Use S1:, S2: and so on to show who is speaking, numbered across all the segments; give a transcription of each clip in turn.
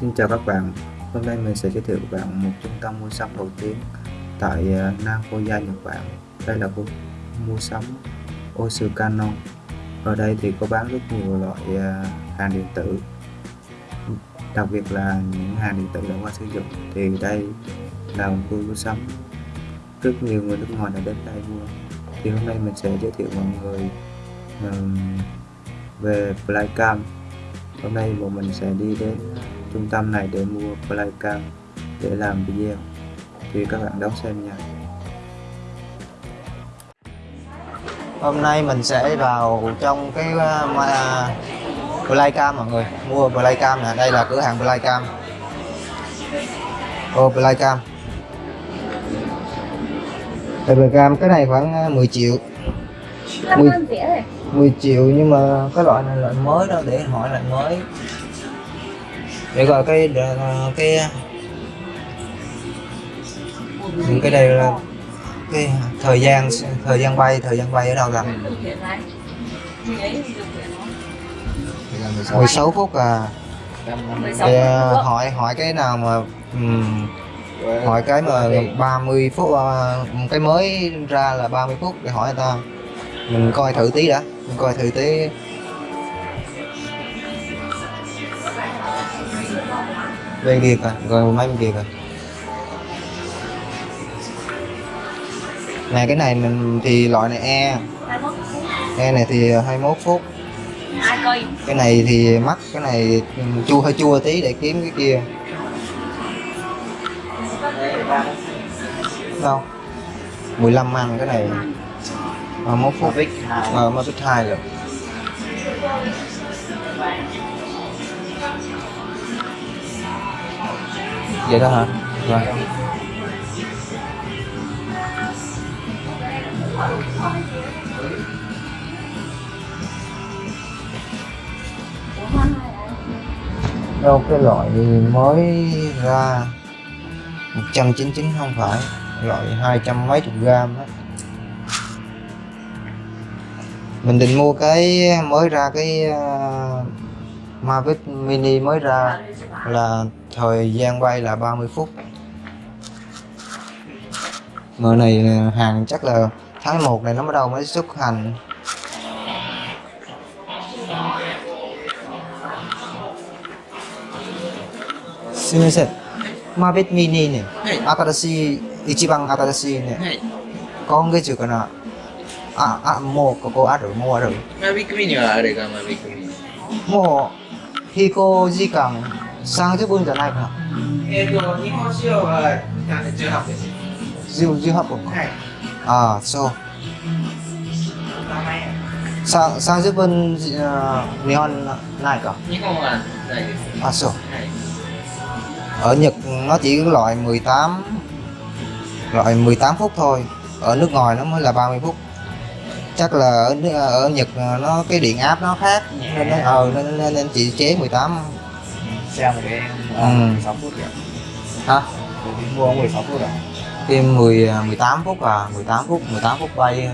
S1: Xin chào các bạn, hôm nay mình sẽ giới thiệu các bạn một trung tâm mua sắm nổi tiếng tại à, Nagoya, Nhật Bản. Đây là khu mua sắm Osukano. Ở đây thì có bán rất nhiều loại à, hàng điện tử, đặc biệt là những hàng điện tử đã qua sử dụng. Thì đây là một khu mua sắm rất nhiều người nước ngoài đã đến đây mua. Thì hôm nay mình sẽ giới thiệu mọi người um, về Flycam. Hôm nay bọn mình sẽ đi đến trung tâm này để mua flycam để làm video. Thì các bạn đón xem nha.
S2: Hôm nay mình sẽ vào trong cái uh, ma- Playcam mọi người. Mua Playcam nè, đây là cửa hàng Playcam Ô Playcam Đây Playcam, cái này khoảng uh, 10 triệu. 10, 10 triệu nhưng mà cái loại này loại mới đâu để hỏi loại mới để coi cái cái những cái đây là cái thời gian thời gian bay thời gian bay ở đâu rồi 16 phút à. Thì à, hỏi hỏi cái nào mà um, hỏi cái mà 30 phút uh, cái mới ra là 30 phút để hỏi người ta. Mình coi thử tí đã mình coi thử tí bên kia kìa rồi mấy bên kia kìa này cái này mình thì loại này e. E này thì 21 phút.
S3: Ai coi
S2: cái này thì mắc cái này chua hơi chua tí để kiếm cái kia. Đâu? 15 măng cái này. 21 phút. Ờ Mavic 2 rồi vậy đó hả? Rồi. Đâu cái loại mới ra? 199 không phải. Loại 200 mấy chục gram đó. Mình định mua cái mới ra cái ờ, Mavic Mini mới ra là thời gian bay là 30 phút Mở này hàng chắc là tháng 1 này nó bắt đầu mới xuất hành xin lỗi xin Mavic Mini ね、新しい、一番新しいね。今月かな。あ、あ、もうここある、もうある。
S4: Mavic à, à, Mini はあれが Mavic
S2: Mini. Mua. 飛行時間30分じゃないかな。
S4: えっ、と、日本仕様は18分です。
S2: 10 18分か。
S4: はい。
S2: ああ、そう。
S4: 名前
S2: さ30分、あ日本ないか。
S4: 日本はないです。
S2: À, sao?
S4: はい。
S2: Ở Nhật nó chỉ có loại 18 loại 18 phút thôi. Ở nước ngoài nó mới là 30 phút. Chắc là ở ở Nhật nó cái điện áp nó khác nên nó ờ nên, nên, nên chỉ chế 18
S4: xe một cái
S2: Ừ.
S4: 16 phút rồi.
S2: hả?
S4: Thì mua 16 phút rồi.
S2: Thêm 10 18 phút à, 18 phút, 18 phút bay.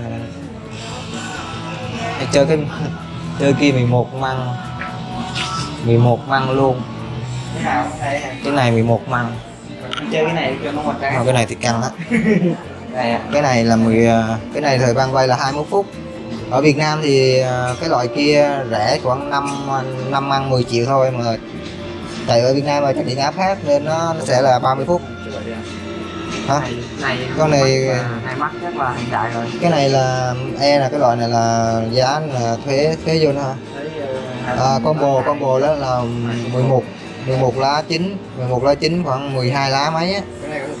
S2: Hay chơi cái chơi kia 11 măng 11 măng luôn.
S4: Cái này.
S2: Cái này 11 măng.
S4: Chơi cái này cho nó một cái.
S2: Mà cái này thì căng á. Cái này là 10 à, cái này thời gian bay là 21 phút. Ở Việt Nam thì à, cái loại kia rẻ khoảng 5 5 ăn 10 triệu thôi mà tại ở Việt Nam là cái điện áp khác nên nó, nó sẽ là 30 phút. Hả?
S4: Này, này
S2: Con này-
S4: này mắt chắc là hiện đại rồi.
S2: cái này là e là cái loại này là giá là thuế thuế vô nữa hả? À, combo combo đó là 11 11 lá 9 11 lá 9 khoảng 12 lá mấy á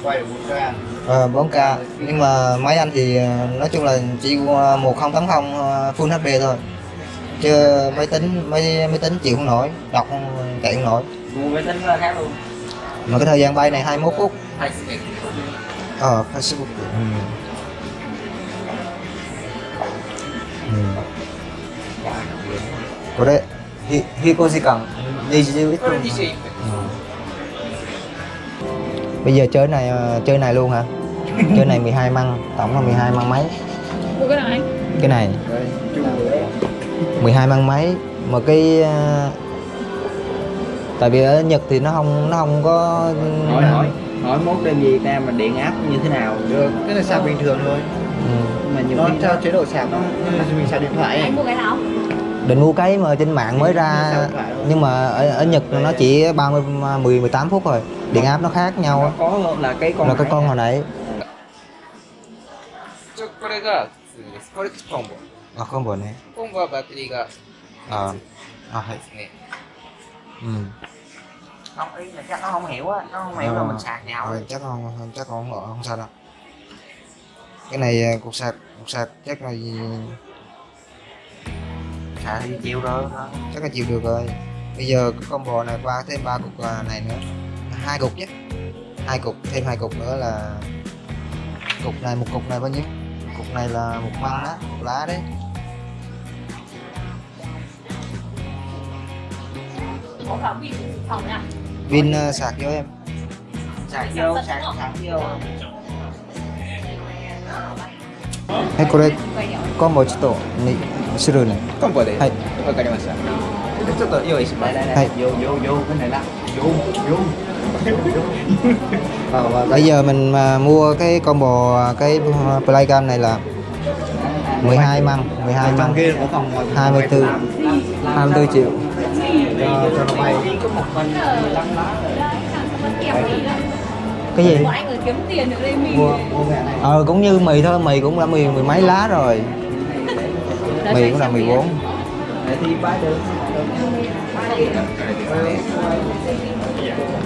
S4: Cái này có thể quay được 4K.
S2: Ờ, 4K nhưng mà máy anh thì ờ, nói chung là chỉ qua 1080 ờ, Full HD thôi chứ máy tính máy máy tính chịu không nổi đọc không chạy không nổi
S4: Mua máy tính là khác luôn.
S2: mà cái thời gian bay này 21 phút
S4: Hai sự
S2: ờ Facebook ừ. Ừ. Có đấy hi hi có gì cần đi đi ít
S4: これ
S2: luôn
S4: 21分。
S2: Bây giờ chơi này ờ, chơi này luôn hả? Chơi này 12 măng tổng là 12 măng mấy?
S3: Mua cái anh
S2: cái này.
S4: Đây, chung rồi đấy.
S2: 12 măng mấy. Mà cái ờ, tại vì ở Nhật thì nó không nó không có
S1: hỏi hỏi hỏi mốt đem về Việt Nam mà điện áp như thế nào
S5: được? Cái này sạc bình thường thôi.
S2: Ừ.
S1: mà nhiều
S5: nó
S1: khi
S5: theo chế độ sạc. nó mình sạc điện thoại ấy.
S3: anh mua cái nào
S2: định mua cái mà trên mạng mới ra nhưng mà ở, ở Nhật nó chỉ 30 10 18 phút rồi điện áp nó khác nhau.
S1: Có là cái con
S2: là cái con hồi nãy. À combo ờ, này.
S4: Combo battery ga
S2: à à
S4: hay.
S2: Ừ.
S1: Không ý là chắc nó không hiểu á. Nó không hiểu là
S2: ờ.
S1: mình sạc nhau
S2: ừ, ờ, chắc không chắc không không, không sao đâu. Cái này à, cục sạc cục sạc chắc là gì?
S1: Sạc thì chịu rồi.
S2: Chắc là chịu được rồi. Bây giờ cái combo này qua thêm ba cục à, này nữa. Hai cục nhé. Hai cục thêm hai cục nữa là cục này một cục này bao nhiêu? Cục này là một măng đó một lá đấy. Pin à, sạc cho em.
S1: Sạc vô sạc sạc vô
S2: はいこれコンボちょっとにするね
S4: コンボで。
S2: はい。
S4: わかりました。ちょっと用意します。
S1: đây đây đây
S2: Hay.
S1: vô vô vô cái này là vô vô
S5: Ờ, và
S2: bây giờ mình mà mua cái combo à, cái playcam này là 12 măng 12
S5: trong
S2: măng
S5: kia có phòng ngoài
S2: 24 24 triệu
S5: cho, cho nó bay
S2: cái gì?
S3: Ngoại người
S2: ờ cũng như mì thôi mì cũng là mì mười mấy lá rồi. Mì cũng là
S1: mì bốn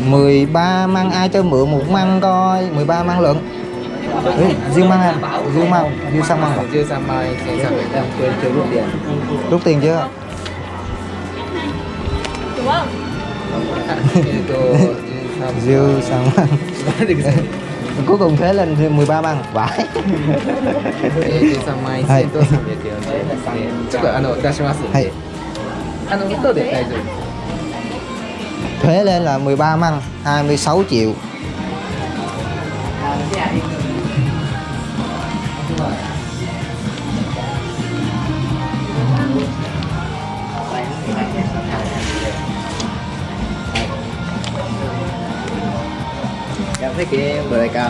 S1: mười
S2: ba mang ai cho mượn? Một măng coi mười ba măng à? lượng Ê, riêng mang em riêng mang riêng sang mang à?
S4: chưa sang mai sang
S1: em quên chưa rút tiền.
S2: Rút tiền chưa?
S3: Đúng không?
S4: えっと、13
S2: riêng sang măng cuối cùng thế lên riêng 13 măng vãi
S4: えー13万円
S2: はい
S4: と340円ですね。ちょっとあの出しますんで。
S2: はい
S4: あの後で大丈夫です。
S2: thuế lên là 13 măng 26 triệu
S5: em thích cái cao.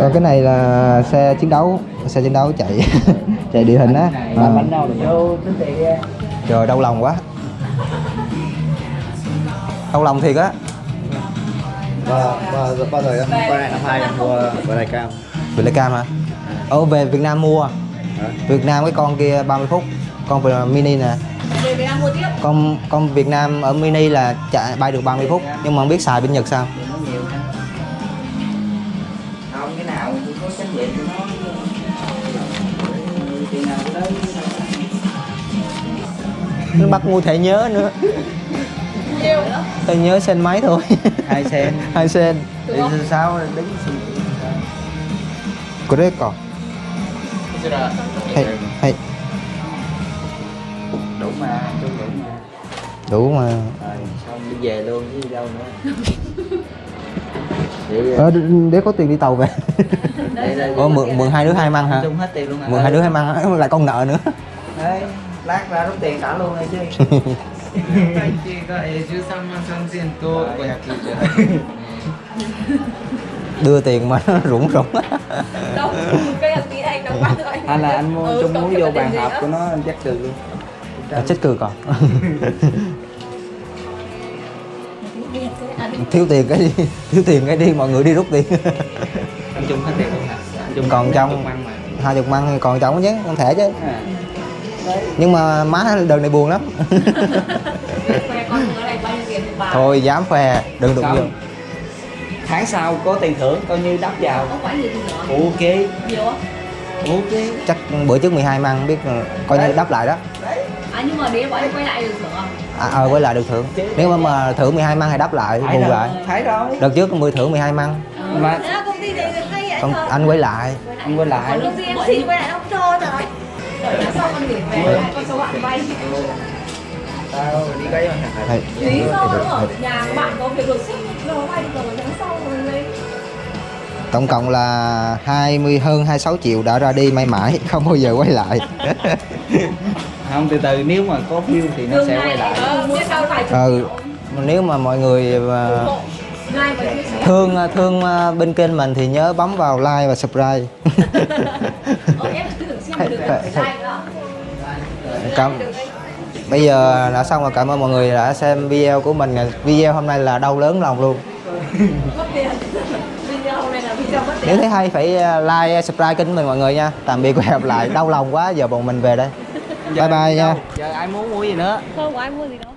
S2: Ờ, cái này là xe chiến đấu xe chiến đấu chạy chạy địa hình á.
S1: Đi
S2: trời đau lòng quá. Đau lòng thiệt á.
S5: Bao giờ em quay lại năm hai em mua bờ đại cao.
S2: Việt Nam cam hả? Ở về Việt Nam mua? Việt Nam cái con kia 30 phút. Con về mini nè.
S3: Về Việt Nam mua tiếp.
S2: Con con Việt Nam ở mini là chạy bay được 30 phút. Nhưng mà không biết xài bên Nhật sao
S1: nó
S2: bắt mua thẻ nhớ nữa. Thẻ nhớ sen máy thôi.
S1: Hai sen.
S2: Hai sen.
S1: Thì sao đứng
S4: có
S2: đấy còn hay hay.
S1: Đủ mà đủ mà. Rồi xong đi về luôn chứ đâu nữa. Để,
S2: ờ, để có tiền đi tàu về. Ờ, mượn mượn hai đứa hai măng hả? Mượn hai đứa ừ. hai măng lại con nợ nữa.
S1: Đấy lát ra rút tiền trả luôn rồi chứ
S4: 会計がえー13万3000円と598円。
S2: đưa tiền mà nó rủng rủng
S3: đâu cái hạt tí này đồng bát rồi
S1: hay là anh mua
S3: Ừ,
S1: chung
S3: cộng
S1: muối
S3: thêm
S1: vô
S3: cả tiền
S1: bàn
S3: gì
S1: hộp
S3: nữa.
S1: của nó anh chắc trừ luôn
S2: à, chết cười còn
S3: À,
S2: thiếu tiền cái đi thiếu tiền cái đi mọi người đi rút tiền
S1: anh chung hết tiền luôn hả anh chung
S2: Còn trong-
S1: chung ăn mà
S2: hai chục măng thì còn trống chứ không thể chứ
S1: à. đấy
S2: nhưng mà má đợt này buồn lắm.
S3: Khoe con đứa này bao nhiêu tiền một bà
S2: thôi dám phè đừng đụng vô.
S1: Không. tháng sau có tiền thưởng coi như đắp vào.
S3: Không
S1: ok. Ok.
S2: Chắc bữa trước 12 măng biết là coi như đắp lại đó.
S3: À nhưng mà nếu bọn anh quay lại được thưởng không
S2: à, ờ với lại được thưởng. Nếu mà, mà thưởng 12 măng thì đắp lại bù
S1: rồi.
S2: lại
S1: thấy rồi
S2: đợt trước 10 thưởng 12 măng.
S1: Mà
S3: thế là công ty này hay vậy trời
S2: anh quay lại.
S1: Anh quay lại.
S3: Công ty em xin quay lại tháng sau con gửi về hai con số bạn vay
S1: tao đi cái
S2: Hay.
S3: lý do nữa ở nhà bạn có việc đột xuất rồi vay được rồi tháng sau rồi lấy
S2: tổng cộng là 20 hơn 26 triệu đã ra đi mãi mãi không bao giờ quay lại
S1: không từ từ nếu mà có view thì nó
S3: đường
S1: sẽ quay lại
S2: ừ nếu mà mọi người mà
S3: mà chia sẻ.
S2: thương thương ờ, bên kênh mình thì nhớ bấm vào like và subscribe
S3: Ờ, em cứ tưởng xem được
S2: Phải-
S3: cái
S2: phải-
S3: like nữa.
S2: Cảm bây giờ đã xong rồi cảm ơn mọi người đã xem video của mình video hôm nay là đau lớn lòng luôn
S3: Mất tiền. Video này là video mất
S2: nếu thấy hay phải ờ, like subscribe kênh mình mọi người nha tạm biệt và hẹn gặp lại đau lòng quá giờ bọn mình về đây bye bye nha
S4: Giờ ai muốn mua gì nữa?
S3: Không có ai mua gì đâu.